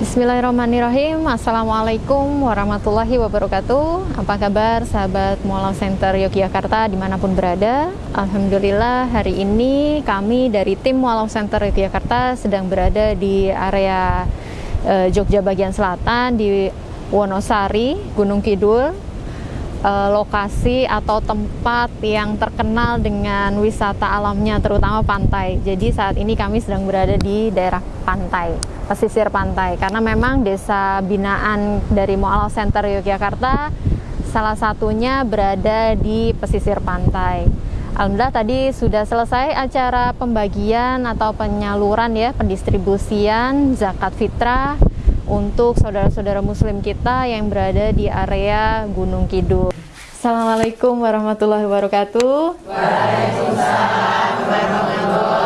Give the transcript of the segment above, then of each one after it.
Bismillahirrahmanirrahim. Assalamualaikum warahmatullahi wabarakatuh. Apa kabar sahabat Mualau Center Yogyakarta di mana pun berada? Alhamdulillah hari ini kami dari tim Mualau Center Yogyakarta sedang berada di area eh, Jogja bagian selatan di Wonosari, Gunung Kidul. Eh, lokasi atau tempat yang terkenal dengan wisata alamnya terutama pantai. Jadi saat ini kami sedang berada di daerah pantai pesisir pantai karena memang desa binaan dari Mualaf Center Yogyakarta salah satunya berada di pesisir pantai. Alhamdulillah tadi sudah selesai acara pembagian atau penyaluran ya pendistribusian zakat fitrah untuk saudara-saudara muslim kita yang berada di area Gunung Kidul. Assalamualaikum warahmatullahi wabarakatuh. Waalaikumsalam warahmatullahi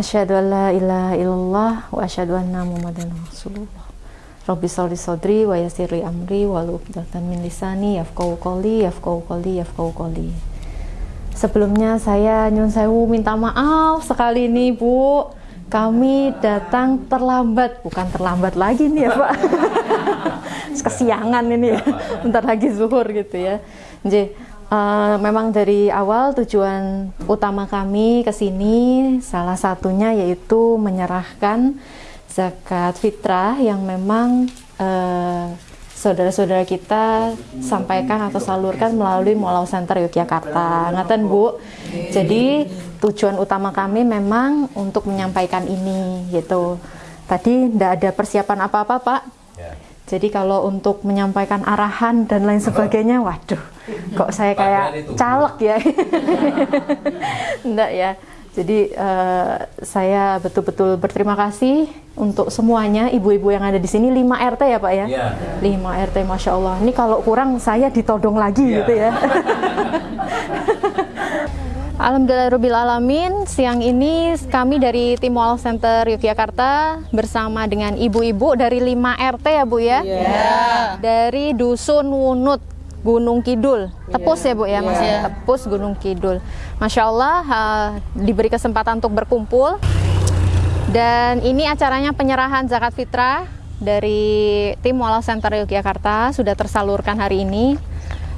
Asyhadu an la ilaha illallah wa asyhadu anna Muhammadan Rasulullah. Rabbi sholli sodri wa yassirli amri wa uqdatan min lisani yafqahu qawli yafqahu qawli yafqahu qawli. Sebelumnya saya nyun sewu minta maaf sekali ini Bu. Kami datang terlambat, bukan terlambat lagi nih ya Pak. Kesiangan ini ya. Bentar lagi zuhur gitu ya. Jadi Uh, memang dari awal tujuan utama kami ke sini salah satunya yaitu menyerahkan zakat fitrah yang memang saudara saudara-saudara kita sampaikan atau salurkan melalui Mualau Center Yogyakarta. Ngaten Bu. Jadi tujuan utama kami memang untuk menyampaikan ini gitu. Tadi tidak ada persiapan apa-apa Pak. Ya. Jadi kalau untuk menyampaikan arahan dan lain sebagainya, waduh, kok saya kayak caleg ya. Enggak ya. Jadi uh, saya betul-betul berterima kasih untuk semuanya ibu-ibu yang ada di sini 5 RT ya Pak ya. ya. 5 RT Masya Allah. Ini kalau kurang saya ditodong lagi ya. gitu ya. Alhamdulillahirrahmanirrahim siang ini kami dari tim Wall Center Yogyakarta bersama dengan ibu-ibu dari 5 RT ya Bu ya? Yeah. dari Dusun Wunut Gunung Kidul. Tepus yeah. ya Bu ya? Mas yeah. Tepus Gunung Kidul. Masya Allah uh, diberi kesempatan untuk berkumpul. Dan ini acaranya penyerahan zakat fitrah dari tim Wall Center Yogyakarta sudah tersalurkan hari ini.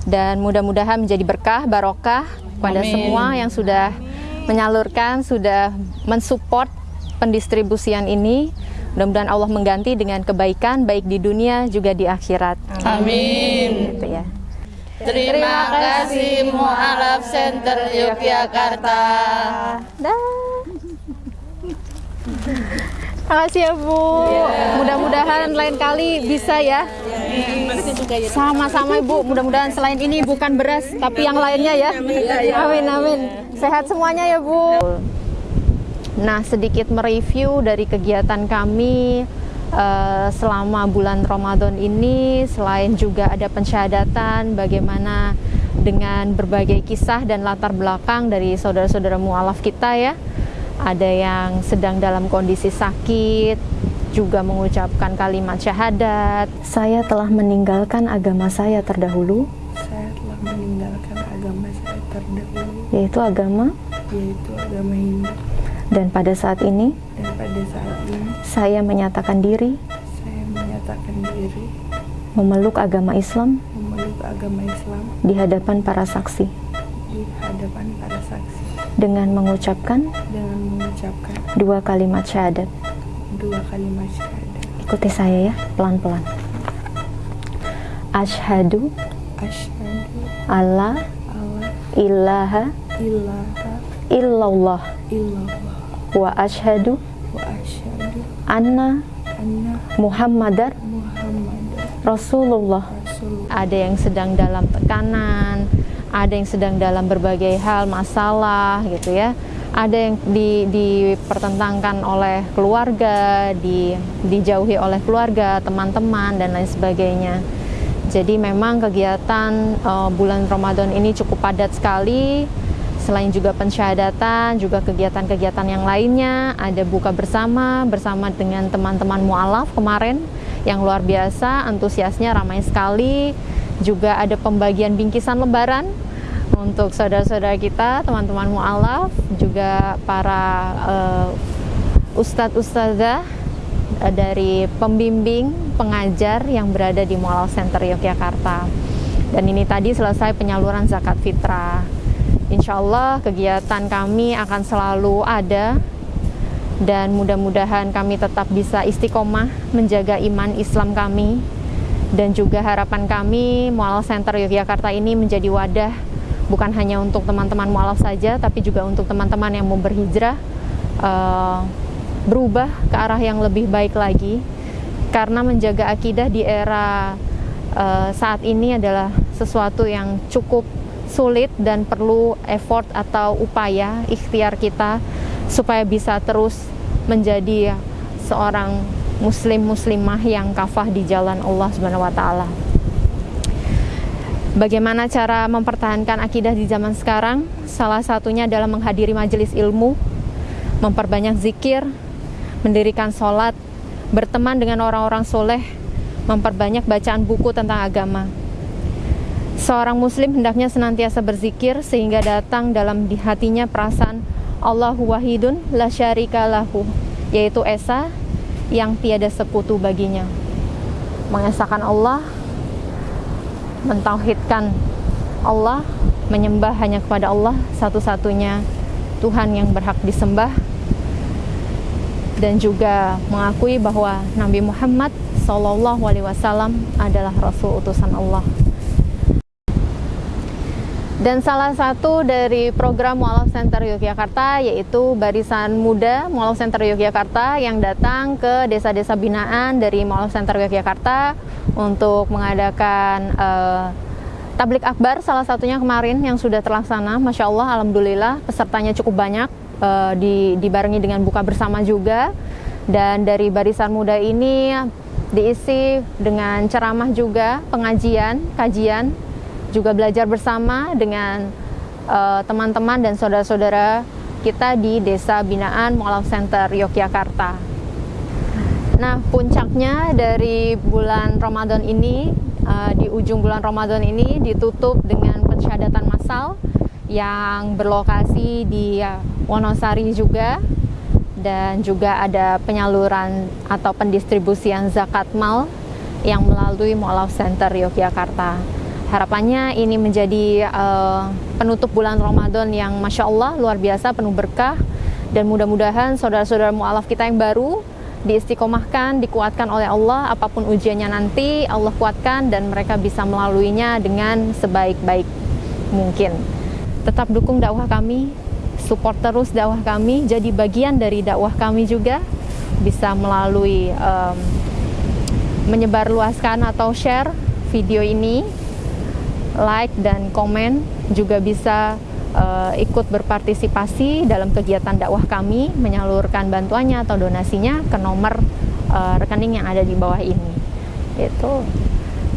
Dan mudah-mudahan menjadi berkah barokah kepada Amin. semua yang sudah menyalurkan, sudah mensupport pendistribusian ini. Mudah-mudahan Allah mengganti dengan kebaikan baik di dunia juga di akhirat. Amin. Gitu ya. Terima kasih Mu'alaf Center Yogyakarta. Dah. Kasih ya Bu. Yeah. Mudah-mudahan lain kali bisa ya. Sama-sama Ibu. Mudah-mudahan selain ini bukan beras tapi yang lainnya ya. Amin amin. Sehat semuanya ya Bu. Nah sedikit mereview dari kegiatan kami uh, selama bulan Ramadan ini. Selain juga ada pensyahadatan bagaimana dengan berbagai kisah dan latar belakang dari saudara-saudara mualaf kita ya ada yang sedang dalam kondisi sakit, juga mengucapkan kalimat syahadat. Saya telah meninggalkan agama saya terdahulu. Saya telah meninggalkan agama saya terdahulu. Yaitu agama? Yaitu agama Hindu. Dan pada saat ini? Dan pada saat ini. Saya menyatakan diri. Saya menyatakan diri. Memeluk agama Islam. Memeluk agama Islam. Di hadapan para saksi. Di hadapan para saksi dengan mengucapkan dengan mengucapkan dua kalimat syahadat. Dua kalimat syahadat. Ikuti saya ya, pelan-pelan. Ashadu Ashadu Allah Allah ilaha ilaha illallah illallah wa ashadu wa ashadu anna anna Muhammadar Muhammadar Rasulullah. Rasulullah. Ada yang sedang dalam tekanan, ada yang sedang dalam berbagai hal masalah gitu ya ada yang di, dipertentangkan oleh keluarga, di, dijauhi oleh keluarga, teman-teman dan lain sebagainya. Jadi memang kegiatan uh, bulan Ramadan ini cukup padat sekali. Selain juga pensyahadatan, juga kegiatan-kegiatan yang lainnya, ada buka bersama bersama dengan teman-teman mualaf kemarin yang luar biasa, antusiasnya ramai sekali juga ada pembagian bingkisan lebaran untuk saudara-saudara kita, teman-teman mu'alaf, juga para uh, ustadz ustazah eh, dari pembimbing pengajar yang berada di Mualaf Center Yogyakarta. Dan ini tadi selesai penyaluran zakat fitrah. Insya Allah kegiatan kami akan selalu ada dan mudah-mudahan kami tetap bisa istiqomah menjaga iman Islam kami dan juga harapan kami Mualaf Center Yogyakarta ini menjadi wadah bukan hanya untuk teman-teman mualaf saja tapi juga untuk teman-teman yang mau berhijrah uh, berubah ke arah yang lebih baik lagi karena menjaga akidah di era uh, saat ini adalah sesuatu yang cukup sulit dan perlu effort atau upaya ikhtiar kita supaya bisa terus menjadi seorang muslim muslimah yang kafah di jalan Allah taala. Bagaimana cara mempertahankan akidah di zaman sekarang? Salah satunya adalah menghadiri majelis ilmu, memperbanyak zikir, mendirikan sholat, berteman dengan orang-orang soleh, memperbanyak bacaan buku tentang agama. Seorang muslim hendaknya senantiasa berzikir sehingga datang dalam di hatinya perasaan Allahu wahidun la syarika lahu yaitu esa yang tiada sekutu baginya. Mengesahkan Allah, mentauhidkan Allah, menyembah hanya kepada Allah satu-satunya Tuhan yang berhak disembah dan juga mengakui bahwa Nabi Muhammad Wasallam adalah Rasul utusan Allah. Dan salah satu dari program Mualaf Center Yogyakarta yaitu Barisan Muda Mualaf Center Yogyakarta yang datang ke desa-desa binaan dari Mualaf Center Yogyakarta untuk mengadakan uh, tablik akbar salah satunya kemarin yang sudah terlaksana. Masya Allah, Alhamdulillah pesertanya cukup banyak uh, di, dibarengi dengan buka bersama juga. Dan dari Barisan Muda ini diisi dengan ceramah juga, pengajian, kajian juga belajar bersama dengan eh, teman-teman uh, dan saudara-saudara kita di Desa Binaan Mualaf Center Yogyakarta. Nah, puncaknya dari bulan Ramadan ini, uh, di ujung bulan Ramadan ini ditutup dengan pensyadatan massal yang berlokasi di Wonosari juga dan juga ada penyaluran atau pendistribusian zakat mal yang melalui Mualaf Center Yogyakarta. Harapannya ini menjadi uh, penutup bulan Ramadan yang Masya Allah luar biasa, penuh berkah. Dan mudah-mudahan saudara-saudara mu'alaf kita yang baru diistiqomahkan, dikuatkan oleh Allah, apa pun ujiannya nanti Allah kuatkan dan mereka bisa melaluinya dengan sebaik-baik mungkin. Tetap dukung dakwah kami, support terus dakwah kami, jadi bagian dari dakwah kami juga bisa melalui um, menyebarluaskan atau share video ini like dan komen juga bisa uh, ikut berpartisipasi dalam kegiatan dakwah kami menyalurkan bantuannya atau donasinya ke nomor uh, rekening yang ada di bawah ini. Itu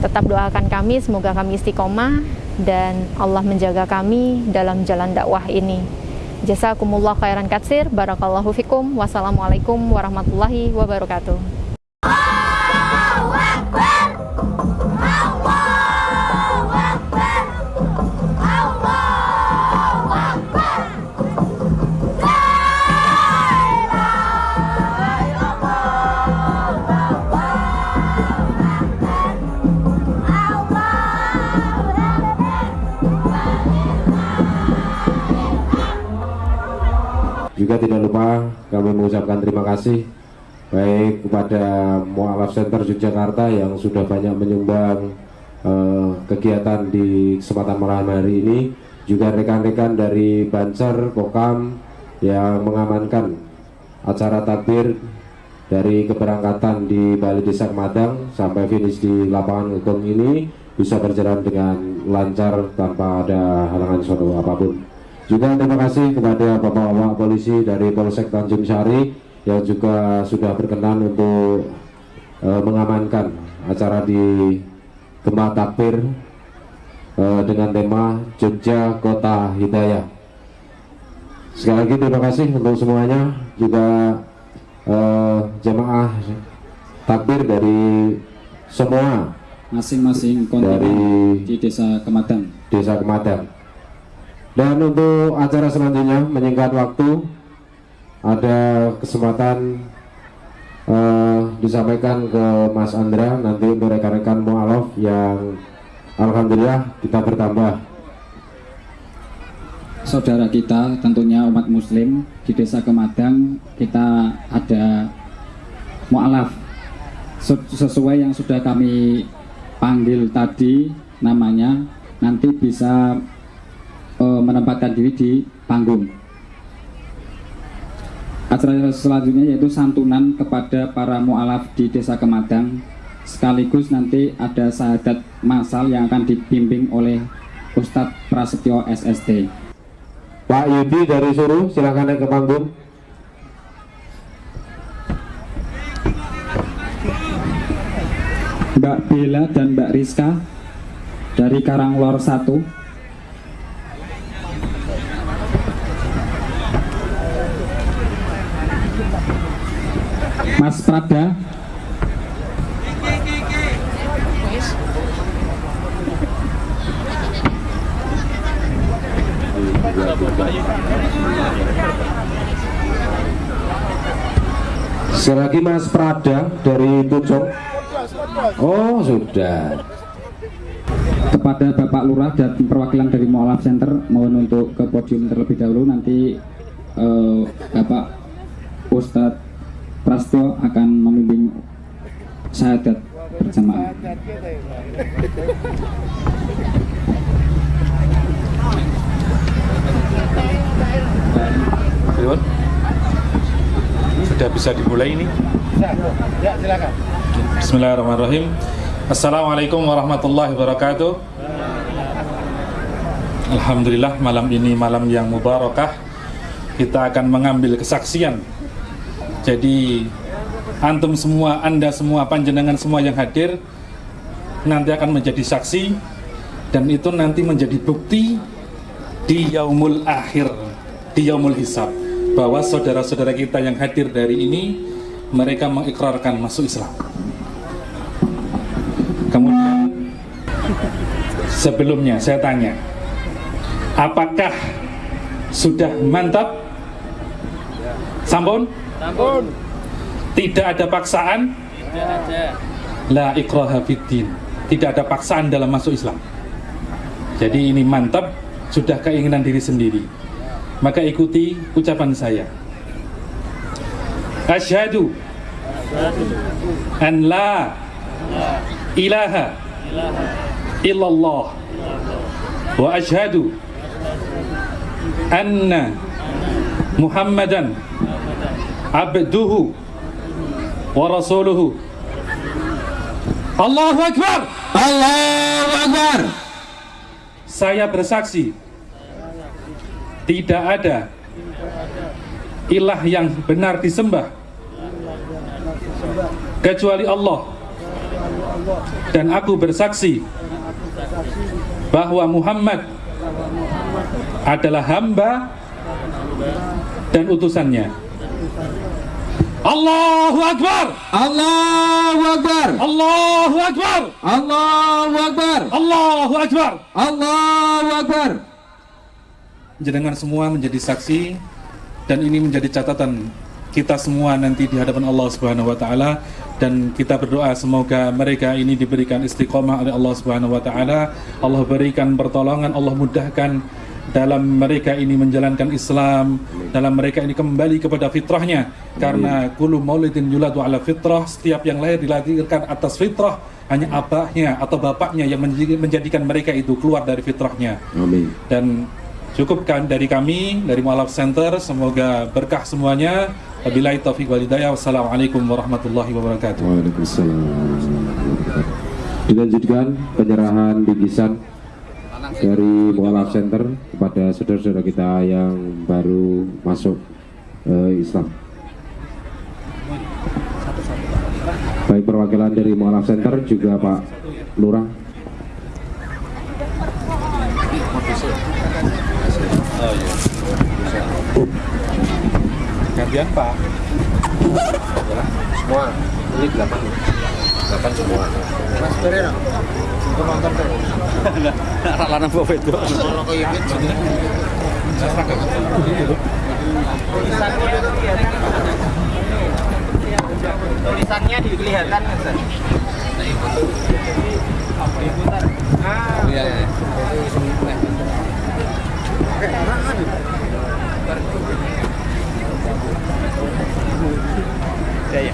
tetap doakan kami semoga kami istiqomah dan Allah menjaga kami dalam jalan dakwah ini. Jazakumullah khairan katsir, barakallahu fikum, wassalamualaikum warahmatullahi wabarakatuh. Juga tidak lupa kami mengucapkan terima kasih baik kepada Mualaf Center Yogyakarta yang sudah banyak menyumbang uh, kegiatan di kesempatan malam hari ini juga rekan-rekan dari Banser, Kokam yang mengamankan acara takbir dari keberangkatan di Bali Desa Madang sampai finish di lapangan hukum ini bisa berjalan dengan lancar tanpa ada halangan suatu apa pun. Juga terima kasih kepada Bapak-Bapak Polisi dari Polsek Tanjung Sari yang juga sudah berkenan untuk e, mengamankan acara di Gemah Takbir e, dengan tema Jogja Kota Hidayah. Sekali lagi terima kasih untuk semuanya juga e, jemaah takbir dari semua masing-masing dari di Desa Kemadang. Desa Kemadang. Dan untuk acara selanjutnya menyingkat waktu ada kesempatan uh, disampaikan ke Mas Andra nanti untuk rekan-rekan mualaf yang Alhamdulillah kita bertambah. Saudara kita tentunya umat muslim di desa Kemadang kita ada mu'alaf sesuai yang sudah kami panggil tadi namanya nanti bisa menempatkan diri di panggung. Acara selanjutnya yaitu santunan kepada para mu'alaf di desa Kemadang sekaligus nanti ada sahadat masal yang akan dibimbing oleh Ustadz Prasetyo SST Pak Yudi dari Suruh silahkan naik ke panggung. Mbak Bella dan Mbak Rizka dari Karanglor 1 Mas Prada Sekali lagi Mas Prada dari Pucung. Oh sudah. Kepada Bapak Lurah dan perwakilan dari Mualaf Center mohon untuk ke podium terlebih dahulu nanti eh, Bapak Ustadz Prasto akan memimpin syahadat berjamaah. Sudah bisa dimulai ini? Ya, silakan. Bismillahirrahmanirrahim. Assalamualaikum warahmatullahi wabarakatuh. Alhamdulillah malam ini malam yang mubarakah. Kita akan mengambil kesaksian. Jadi antum semua, anda semua, panjenengan semua yang hadir nanti akan menjadi saksi dan itu nanti menjadi bukti di yaumul akhir, di yaumul hisab bahwa saudara-saudara kita yang hadir dari ini mereka mengikrarkan masuk Islam. Kemudian sebelumnya saya tanya, apakah sudah mantap? Sampun? Sampun. Tidak ada paksaan? Tidak ada. La ikraha fiddin. Tidak ada paksaan dalam masuk Islam. Jadi ini mantap, sudah keinginan diri sendiri. Maka ikuti ucapan saya. Asyhadu an la ilaha illallah wa asyhadu anna Muhammadan abduhu wa rasuluhu Allahu Akbar Allahu Akbar Saya bersaksi Tidak ada Ilah yang benar disembah Kecuali Allah. Dan aku bersaksi Bahwa Muhammad Adalah hamba Dan utusannya Allahu Akbar. Allahu Akbar. Allahu Akbar. Allahu Akbar. Allahu Akbar. Allahu Akbar. Jenengan semua menjadi saksi dan ini menjadi catatan kita semua nanti di hadapan Allah Subhanahu wa taala. Dan kita berdoa semoga mereka ini diberikan istiqomah oleh Allah Subhanahu wa taala. Allah berikan pertolongan, Allah mudahkan dalam mereka ini menjalankan Islam, dalam mereka ini kembali kepada fitrahnya karena kullu maulidin yuladu ala fitrah, setiap yang lahir dilahirkan atas fitrah hanya abahnya atau bapaknya yang menjadikan mereka itu keluar dari fitrahnya. Amin. Dan cukupkan dari kami dari Mualaf Center semoga berkah semuanya wabillahi taufiq wal hidayah wassalamualaikum warahmatullahi wabarakatuh Waalaikumsalam. Dilanjutkan penyerahan bingkisan dari Mualaf Center kepada saudara-saudara kita yang baru masuk eh, Islam. Baik perwakilan dari Mualaf Center juga Pak Lurah. gantian Pak Semua ini. Bahkan semua. Mas. Penonton tuh. Anak lanang bawa itu. Kalau kayak gitu. Tulisannya kelihatan Mas. Iya, iya. Ya, ya.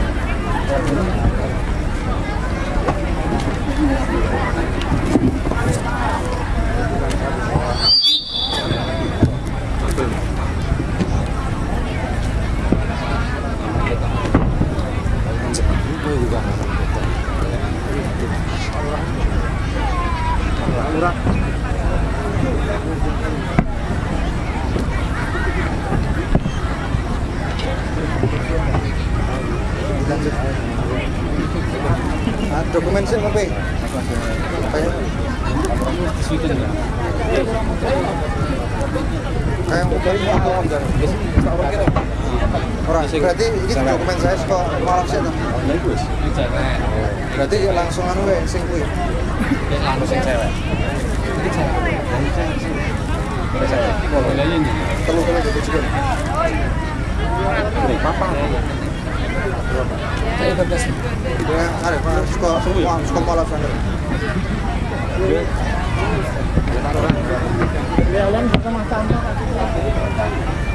Ah, dokumen sih apa? Kayak kayak foto enggak? Orang berarti ini dokumen saya kok malam sih tuh. Berarti ya langsung anu we sing kuwi. Langsung sing cewek. Telu telu gitu juga. Ya, ada Pak. Suka suka malam sana.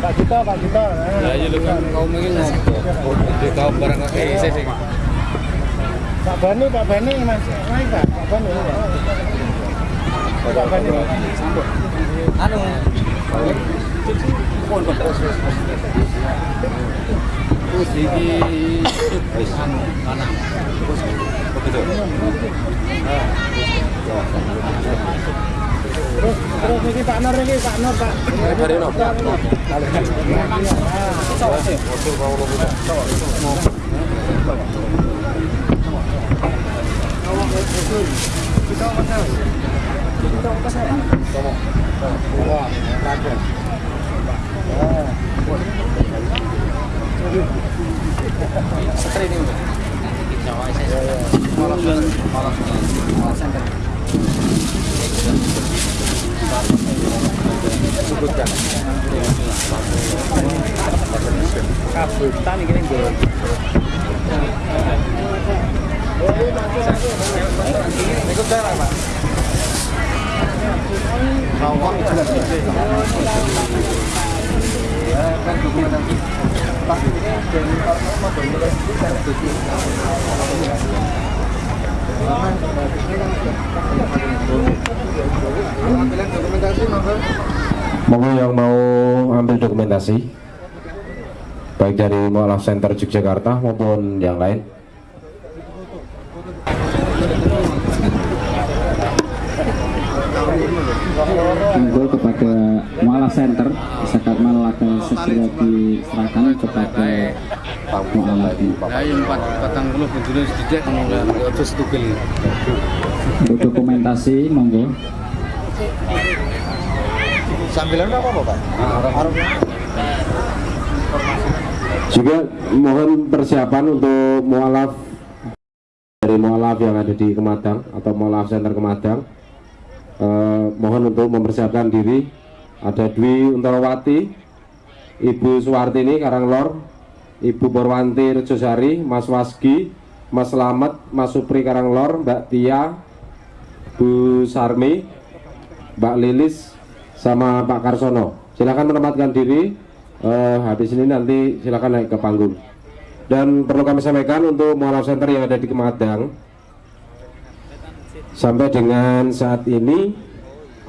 Gito, Pak Gito. Ya, iya lu kan kau mungkin ngomong. Di kau barang kayak saya sih. Pak Bani, Pak Bani, Mas. Naik, Pak. Pak Bani. Pak Bani. Anu. Iki anu lanang. Begitu. Terus, terus ini Pak Nur ini, Pak Nur, Pak. Hari ini. Kabutan kan dokumen pasti ini dokumentasi monggo. Monggo yang mau ambil dokumentasi baik dari Mualaf Center Yogyakarta maupun yang lain. Monggo kepada Mualaf Center zakat malaka segera diserahkan kepada Pak Mualaf yang 40 bendera sedikit aja setugel. untuk dokumentasi monggo Sambilan apa apa Pak? Arab. Juga mohon persiapan untuk mualaf dari mualaf yang ada di Kemadang atau mualaf Center Kemadang. Eh, mohon untuk mempersiapkan diri. Ada Dwi Untarawati, Ibu Suwartini Karanglor, Ibu Borwanti Rejosari, Mas Wasgi, Mas Slamet, Mas Supri Karanglor, Mbak Tia, Bu Sarmi, Mbak Lilis, sama Pak Karsono. Silakan menempatkan diri. Eh, habis ini nanti silakan naik ke panggung. Dan perlu kami sampaikan untuk Mualaf Center yang ada di Kemadang, sampai dengan saat ini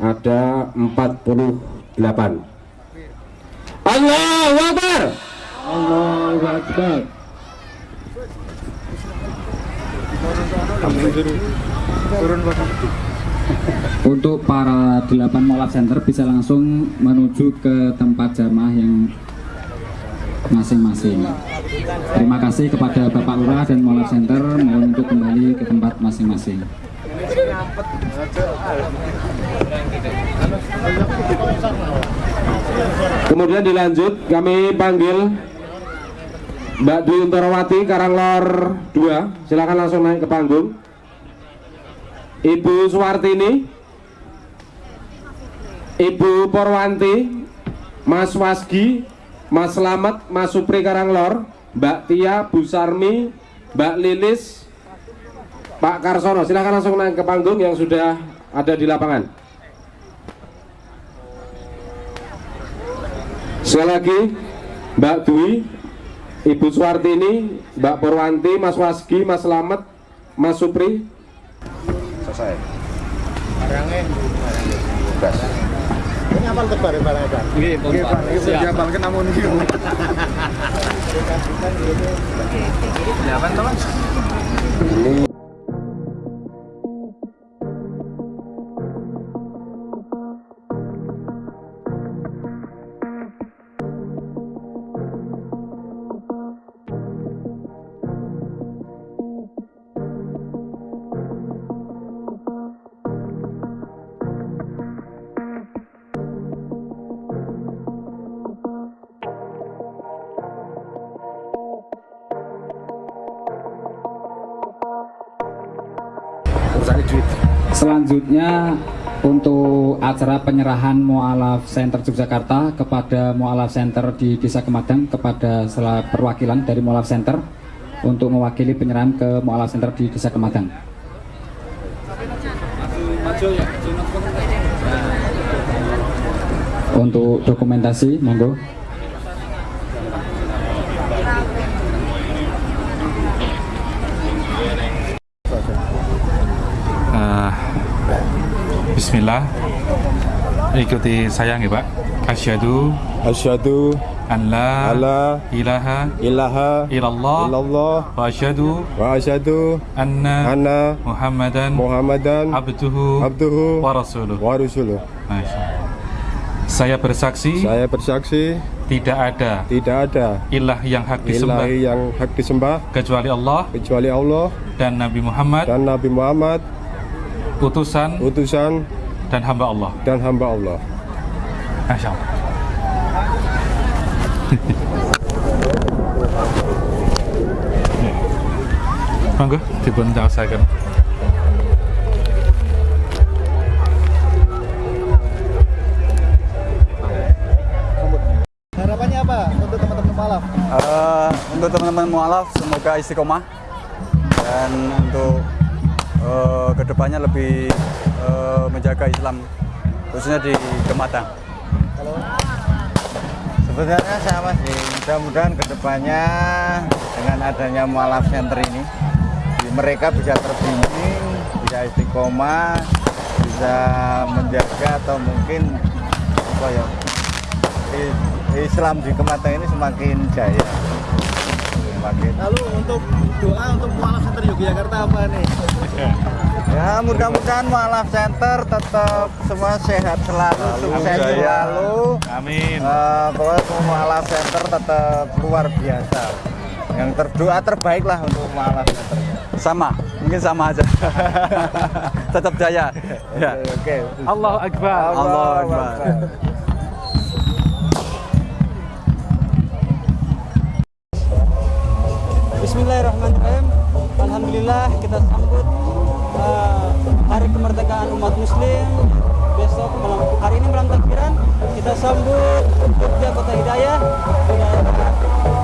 ada 48. Allahu Akbar. Allahu Akbar. Untuk para delapan molaf center bisa langsung menuju ke tempat jamaah yang masing-masing. Terima kasih kepada Bapak Lurah dan Molaf Center mohon untuk kembali ke tempat masing-masing. Kemudian dilanjut kami panggil Mbak Dwi Untarawati Karanglor 2 silakan langsung naik ke panggung Ibu Suwartini Ibu Porwanti Mas Wasgi Mas Slamet Mas Supri Karanglor Mbak Tia Bu Sarmi Mbak Lilis Pak Karsono silakan langsung naik ke panggung yang sudah ada di lapangan Sekali lagi, Mbak Dwi, Ibu Suwartini, Mbak Purwanti, Mas Wasgi, Mas Slamet, Mas Supri. Selesai. Barangnya, gas. Ini apa tebar barangnya, Pak? Iya, Pak. Ini sudah diapalkan namun ini. Selanjutnya untuk acara penyerahan Mualaf Center Yogyakarta kepada Mualaf Center di Desa Kemadang kepada salah perwakilan dari Mualaf Center untuk mewakili penyerahan ke Mualaf Center di Desa Kemadang. Untuk dokumentasi, monggo. Bismillah Ikuti saya ya Pak Asyhadu Asyhadu an la alla ilaha ilaha illallah illallah wa asyhadu wa asyhadu anna anna Muhammadan Muhammadan abduhu abduhu wa rasuluh. wa rasuluh. Allah. Saya bersaksi Saya bersaksi tidak ada tidak ada ilah yang hak disembah ilahi yang hak disembah kecuali Allah kecuali Allah dan Nabi Muhammad dan Nabi Muhammad utusan utusan dan hamba Allah. dan hamba Allah. Masya Allah. Monggo dipun caosaken. Harapannya apa untuk teman-teman Malaf? Eh, untuk teman-teman mualaf semoga istiqomah dan untuk eh, ke depannya lebih eh, menjaga Islam khususnya di Kematang. Sebenarnya sama sih, mudah-mudahan ke depannya dengan adanya Mualaf Center ini mereka bisa terbimbing, bisa istiqomah, bisa menjaga atau mungkin apa ya Islam di Kematang ini semakin jaya. Lalu untuk doa untuk Mualaf Center Yogyakarta apa nih? Ya mudah-mudahan Mualaf Center tetap semua sehat selalu, sukses jaya. selalu. Amin. Eh, pokoknya semua Mualaf Center tetap luar biasa. Yang terdoa terbaik lah untuk Mualaf Center. Sama, mungkin sama aja. Tetap jaya. Ya. Oke. Allahu Akbar. Allah Akbar. Bismillahirrahmanirrahim. Alhamdulillah kita sambut uh, hari kemerdekaan umat muslim besok malam hari ini malam takbiran kita sambut Jogja Kota Hidayah. Hidayah.